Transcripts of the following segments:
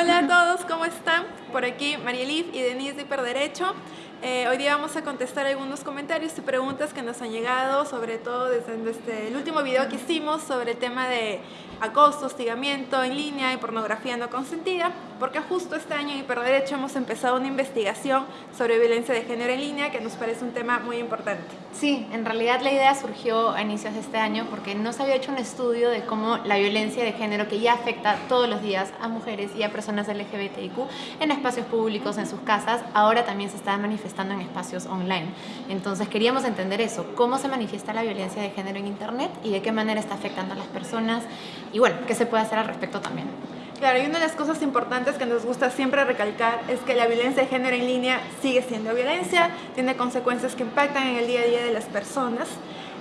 Hola a todos, ¿cómo están? Por aquí Marielif y Denise de Hiperderecho. Eh, hoy día vamos a contestar algunos comentarios y preguntas que nos han llegado, sobre todo desde, desde, el último video que hicimos sobre el tema de acoso, hostigamiento en línea y pornografía no consentida, porque justo este año en Hiperderecho hemos empezado una investigación sobre violencia de género en línea que nos parece un tema muy importante. Sí, en realidad la idea surgió a inicios de este año porque no se había hecho un estudio de cómo la violencia de género que ya afecta todos los días a mujeres y a personas LGBTIQ en espacios públicos, en sus casas, ahora también se está manifestando estando en espacios online. Entonces queríamos entender eso, cómo se manifiesta la violencia de género en Internet y de qué manera está afectando a las personas y bueno, qué se puede hacer al respecto también. Claro, y una de las cosas importantes que nos gusta siempre recalcar es que la violencia de género en línea sigue siendo violencia, tiene consecuencias que impactan en el día a día de las personas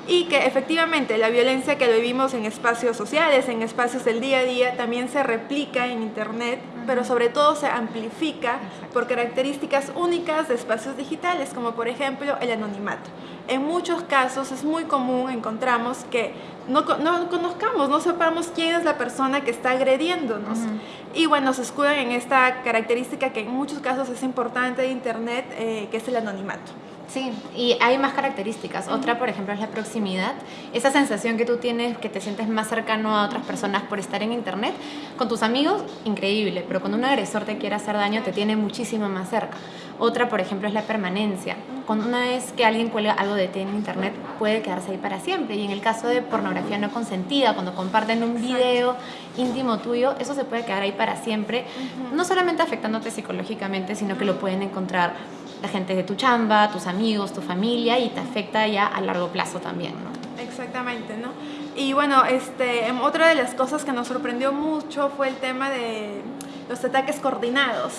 y que efectivamente la violencia que vivimos en espacios sociales, en espacios del día a día, también se replica en Internet, pero sobre todo se amplifica por características únicas de espacios digitales, como por ejemplo el anonimato. En muchos casos es muy común, encontramos que no, no conozcamos, no sepamos quién es la persona que está agrediéndonos. Y bueno, se escudan en esta característica que en muchos casos es importante de Internet, eh, que es el anonimato. Sí, y hay más características. Otra, por ejemplo, es la proximidad. Esa sensación que tú tienes, que te sientes más cercano a otras personas por estar en internet. Con tus amigos, increíble, pero cuando un agresor te quiere hacer daño, te tiene muchísimo más cerca. Otra, por ejemplo, es la permanencia. Cuando una vez que alguien cuelga algo de ti en internet, puede quedarse ahí para siempre. Y en el caso de pornografía no consentida, cuando comparten un video íntimo tuyo, eso se puede quedar ahí para siempre. No solamente afectándote psicológicamente, sino que lo pueden encontrar la gente de tu chamba, tus amigos, tu familia y te afecta ya a largo plazo también, ¿no? Exactamente, ¿no? Y bueno, este, em, otra de las cosas que nos sorprendió mucho fue el tema de los ataques coordinados.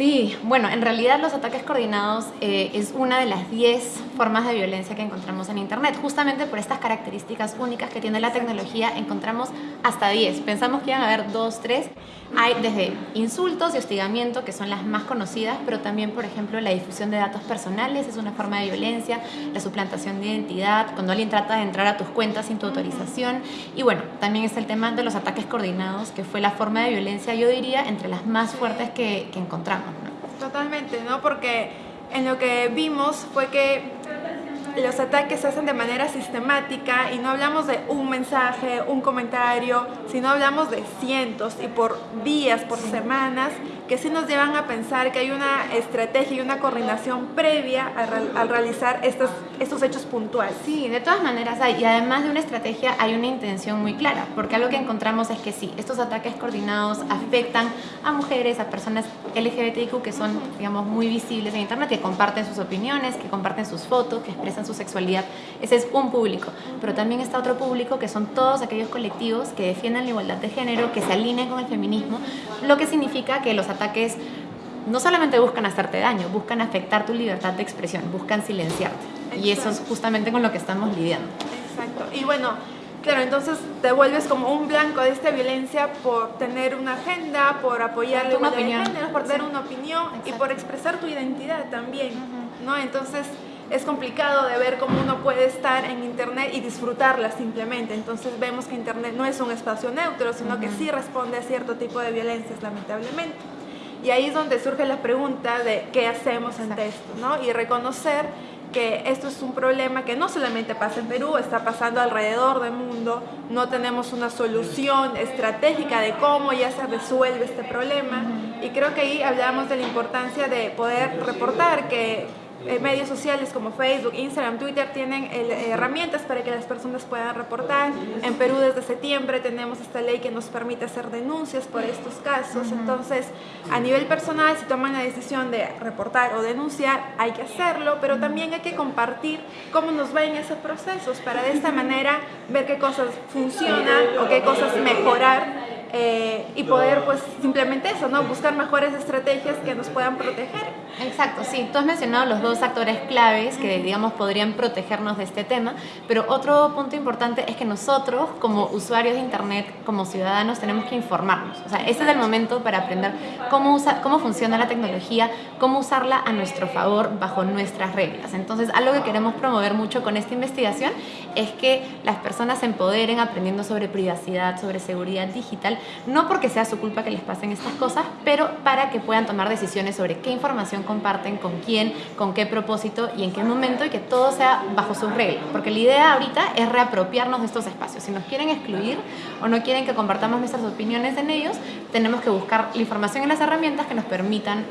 Sí, bueno, en realidad los ataques coordinados eh, es una de las 10 formas de violencia que encontramos en Internet. Justamente por estas características únicas que tiene la tecnología, encontramos hasta 10. Pensamos que iban a haber 2, 3. Hay desde insultos y hostigamiento, que son las más conocidas, pero también, por ejemplo, la difusión de datos personales es una forma de violencia, la suplantación de identidad, cuando alguien trata de entrar a tus cuentas sin tu autorización. Y bueno, también es el tema de los ataques coordinados, que fue la forma de violencia, yo diría, entre las más fuertes que, que encontramos. Totalmente, ¿no? Porque en lo que vimos fue que los ataques se hacen de manera sistemática y no hablamos de un mensaje, un comentario, sino hablamos de cientos y por días, por semanas que sí nos llevan a pensar que hay una estrategia y una coordinación previa al, realizar estos, estos hechos puntuales. Sí, de todas maneras hay, y además de una estrategia hay una intención muy clara, porque algo que encontramos es que sí, estos ataques coordinados afectan a mujeres, a personas LGBTIQ que son, digamos, muy visibles en Internet, que comparten sus opiniones, que comparten sus fotos, que expresan su sexualidad. Ese es un público, pero también está otro público que son todos aquellos colectivos que defienden la igualdad de género, que se alinean con el feminismo, lo que significa que los ataques ataques no solamente buscan hacerte daño, buscan afectar tu libertad de expresión, buscan silenciarte. Y eso es justamente con lo que estamos lidiando. Exacto. Y bueno, claro, entonces te vuelves como un blanco de esta violencia por tener una agenda, por apoyar una opinión, por tener una opinión y por expresar tu identidad también, ¿no? Entonces es complicado de ver cómo uno puede estar en internet y disfrutarla simplemente. Entonces vemos que internet no es un espacio neutro, sino que sí responde a cierto tipo de violencias, lamentablemente. Y ahí es donde surge la pregunta de qué hacemos ante esto, ¿no? Y reconocer que esto es un problema que no solamente pasa en Perú, está pasando alrededor del mundo, no tenemos una solución estratégica de cómo ya se resuelve este problema. Y creo que ahí hablamos de la importancia de poder reportar que eh, medios sociales como Facebook, Instagram, Twitter tienen eh, herramientas para que las personas puedan reportar. En Perú desde septiembre tenemos esta ley que nos permite hacer denuncias por estos casos. Entonces, a nivel personal, si toman la decisión de reportar o denunciar, hay que hacerlo, pero también hay que compartir cómo nos va en esos procesos para de esta manera ver qué cosas funcionan o qué cosas mejorar eh, y poder pues simplemente eso, ¿no? buscar mejores estrategias que nos puedan proteger. Exacto, sí. Tú has mencionado los dos actores claves que, digamos, podrían protegernos de este tema, pero otro punto importante es que nosotros, como usuarios de Internet, como ciudadanos, tenemos que informarnos. O sea, ese es el momento para aprender cómo, usa, cómo funciona la tecnología, cómo usarla a nuestro favor bajo nuestras reglas. Entonces, algo que queremos promover mucho con esta investigación es que las personas se empoderen aprendiendo sobre privacidad, sobre seguridad digital, no porque sea su culpa que les pasen estas cosas, pero para que puedan tomar decisiones sobre qué información comparten, con quién, con qué propósito y en qué momento y que todo sea bajo sus reglas. Porque la idea ahorita es reapropiarnos de estos espacios. Si nos quieren excluir o no quieren que compartamos nuestras opiniones en ellos, tenemos que buscar la información en las herramientas que nos permitan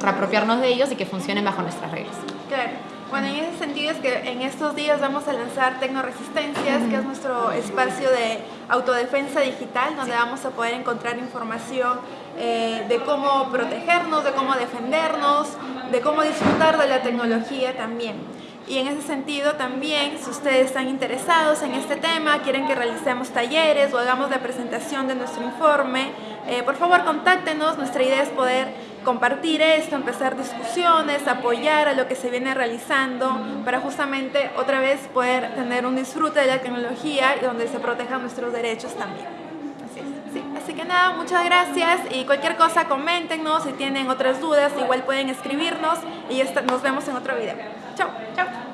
reapropiarnos de ellos y que funcionen bajo nuestras reglas. Claro. Bueno, en ese sentido es que en estos días vamos a lanzar Tecnoresistencias, que es nuestro espacio de autodefensa digital, donde vamos a poder encontrar información eh, de cómo protegernos, de cómo defendernos, de cómo disfrutar de la tecnología también. Y en ese sentido también, si ustedes están interesados en este tema, quieren que realicemos talleres o hagamos la presentación de nuestro informe, eh, por favor contáctenos, nuestra idea es poder compartir esto, empezar discusiones, apoyar a lo que se viene realizando para justamente otra vez poder tener un disfrute de la tecnología y donde se protejan nuestros derechos también. Así, Sí. Así que nada, muchas gracias y cualquier cosa coméntenos, si tienen otras dudas igual pueden escribirnos y nos vemos en otro video. Chao. Chao.